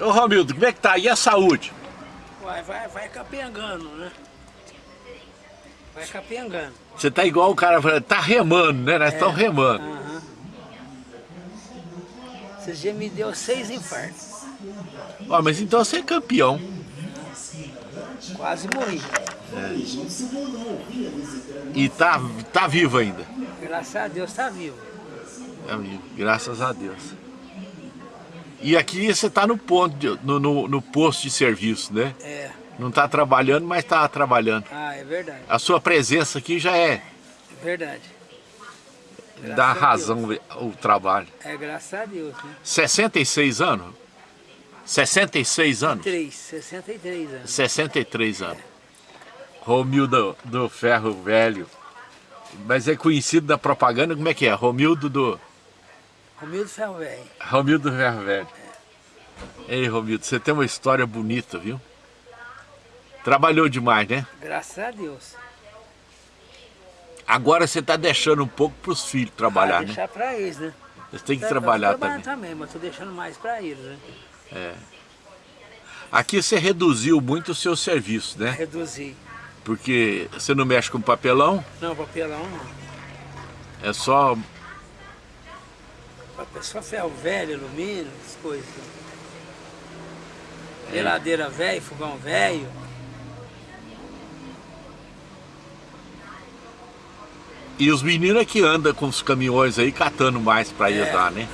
Ô Romildo, como é que tá? E a saúde? Vai, vai, vai capengando, né? Vai capengando. Você tá igual o cara falando, tá remando, né? Nós estamos É. remando. Aham. Esses dias me deu seis infartos. Ó, mas então você é campeão. Quase morri. E tá, tá vivo ainda. Graças a Deus tá vivo. É vivo, graças a Deus. E aqui você tá no ponto, de- no, no, no posto de serviço, né? É. Não tá trabalhando, mas tá trabalhando. Ah, é verdade. A sua presença aqui já é, É verdade. Graças dá razão ao trabalho. É graças a Deus, né? 66 anos? 66 anos? 3, 63 anos. 63 anos. Romildo do Ferro Velho. Mas é conhecido da propaganda, como é que é? Romildo do... Romildo Ferro Velho. Romildo do Ferro Velho. Ei, Romildo, você tem uma história bonita, viu? Trabalhou demais, né? Graças a Deus. Agora você está deixando um pouco para os filhos trabalhar, ah, né? deixar pra eles, né? Eles têm que Eu tô trabalhar também. também, mas tô deixando mais pra eles, né? Aqui você reduziu muito o seu serviço, né? Reduzir. Porque você não mexe com papelão, Não, papelão não. é só... Papel- Só ferro velho, alumínio, essas coisas. Geladeira velho, fogão velho. E os meninos é que andam com os caminhões aí catando mais para É. lá, né?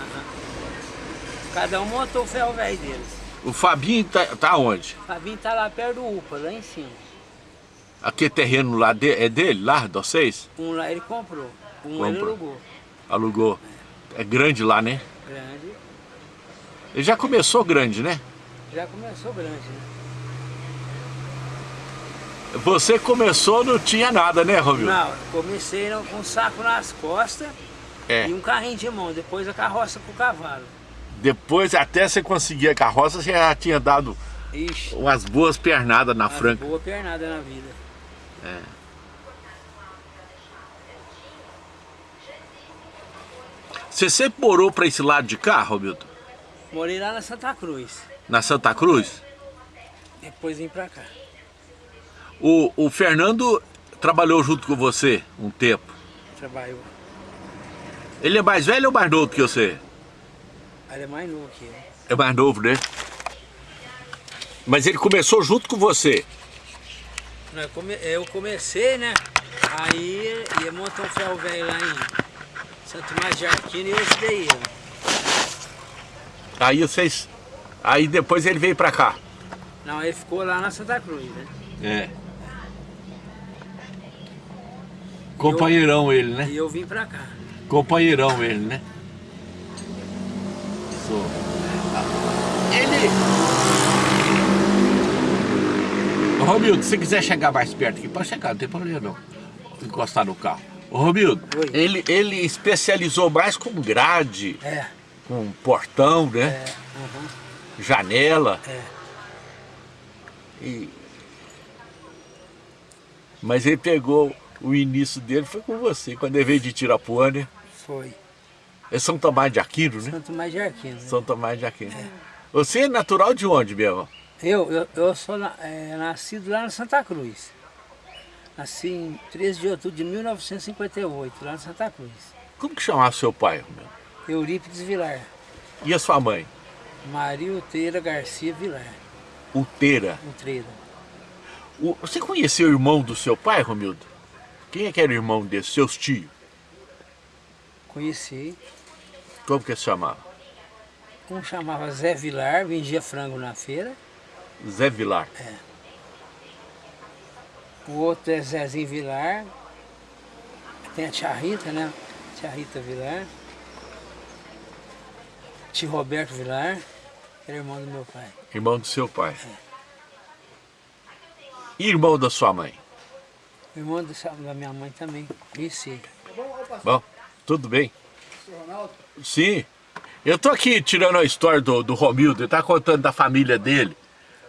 Cada um montou o ferro velho deles. O Fabinho tá, tá onde? O Fabinho tá lá perto do UPA, lá em cima. Aquele terreno lá de- é dele, lá, de vocês? Um lá ele comprou, um ele Comprou. alugou. Alugou. É grande lá, né? Grande. Ele já começou grande, né? Já começou grande, né? Você começou, não tinha nada, né, Romildo? Não, comecei com um saco nas costas É. e um carrinho de mão, depois a carroça com o cavalo. Depois, até você conseguir a carroça, você já tinha dado Ixi, umas boas pernadas na franca. boa pernada na vida. Você sempre morou para esse lado de cá, Romildo? Morei lá na Santa Cruz, Na Santa Cruz? depois vim pra cá. O, o Fernando trabalhou junto com você um tempo. Trabalhou. Ele é mais velho ou mais novo que você? Ele é mais novo que eu. É mais novo, né? Mas ele começou junto com você. Eu comecei, né? Aí ia montar um ferro velho lá em Santo Tomás de Aquino e eu ajudei ele. Aí vocês. Aí depois ele veio pra cá. Não, ele ficou lá na Santa Cruz, né? É. Companheirão ele, né? E eu vim pra cá. Companheirão ele, né? Sou. Ele. Romildo, se quiser chegar mais perto aqui, pode chegar, não tem problema não. Encostar no carro. Ô, Romildo, Oi. ele, ele especializou mais com grade, É, com portão, né? é, aham, Janela. é. E... Mas ele pegou o início dele, foi com você, quando ele veio de Tirapuã, né? Foi. É São Tomás de Aquino, né? Santo Tomás de Aquino. né? São Tomás de Aquino. Você é natural de onde mesmo? Eu, eu, eu sou na- é, nascido lá na Santa Cruz. Nasci em 13 de outubro de 1958, lá na Santa Cruz. Como que chamava seu pai? Romeu? Eurípides Vilar. E a sua mãe? Maria Uteira Garcia Vilar. Uteira. Utreira. O- Você conheceu o irmão do seu pai, Romildo? Quem é que era o irmão dele? Seus tios? Conheci. Como que se chamava? Um chamava Zé Vilar, vendia frango na feira. Zé Vilar. O outro é Zezinho Vilar. Tem a tia Rita, né? Tia Rita Vilar. Tio Roberto Vilar, que era irmão do meu pai. Irmão do seu pai. E irmão da sua mãe? Irmão do- da minha mãe também, conheci. Bom, tudo bem? Sim. Eu tô aqui tirando a história do, do Romildo, ele tá contando da família dele.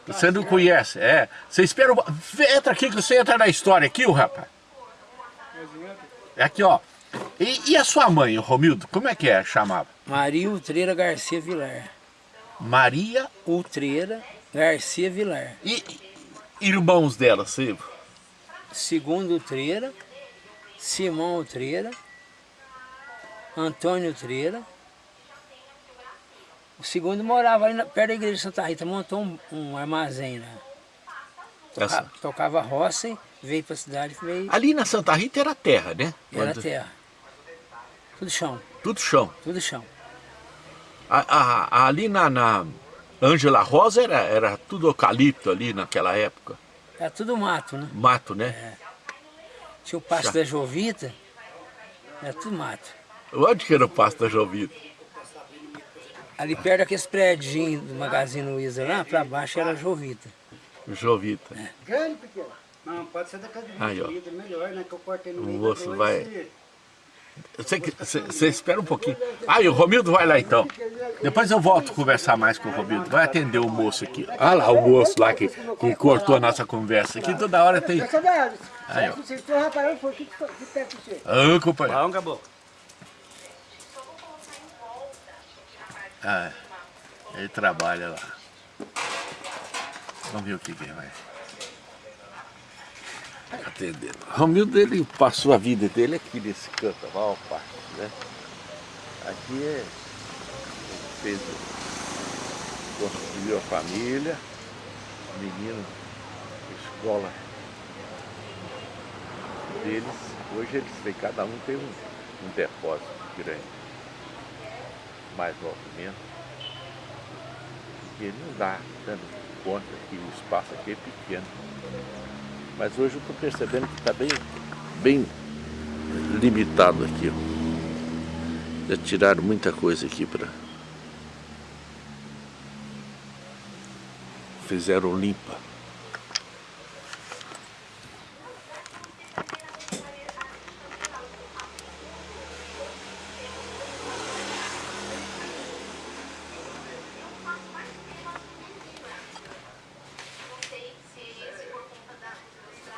Você não conhece, é. Você espera. Entra aqui que você entra na história aqui, o rapaz. É aqui, ó. E, e a sua mãe, Romildo, como é que é? Chamava? Maria Utreira Garcia Vilar. Maria Utreira Garcia Vilar. e irmãos dela, você... Segundo Utreira, Simão Utreira, Antônio Utreira. O segundo morava ali na, perto da igreja de Santa Rita, montou um, um armazém lá. Toca- Tocava roça e veio para a cidade, veio, Ali na Santa Rita era terra, né? era Quando- terra. Tudo chão, Tudo chão. tudo chão. A- a- ali na, na Ângela Rosa era, era tudo eucalipto ali naquela época. Era tudo mato, né? Mato, né? Tinha o pasto Já. da Jovita, era tudo mato. Onde que era o pasto da Jovita? Ali perto daqueles prédios do Magazine Luiza lá, para baixo era Jovita. Jovita. Grande, pequeno. Não, pode ser da casa de Aí, ó. vida, melhor, né? Que eu cortei no O meio dois vai- Você espera um pouquinho. Ah, e o Romildo vai lá então. Depois eu volto a conversar mais com o Romildo. Vai atender o moço aqui. Olha lá o moço lá que, que cortou a nossa conversa. Aqui toda hora tem... Essa da Aí, ó. Vocês estão reparando, foi o que que que pega você? Ah, companheiro. Bom, acabou. Ah, ele trabalha lá. Vamos ver o que que vai atender. Romildo, ele passou a vida dele aqui nesse canto, a maior parte, né? Aqui é... fez... Construiu a família, menino, escola deles. Hoje eles têm, cada um tem um, um depósito grande mais movimento. Porque não dá dando conta que o espaço aqui é pequeno. Mas hoje eu estou percebendo que está bem, bem limitado aqui. Já tiraram muita coisa aqui para. Fizeram limpa.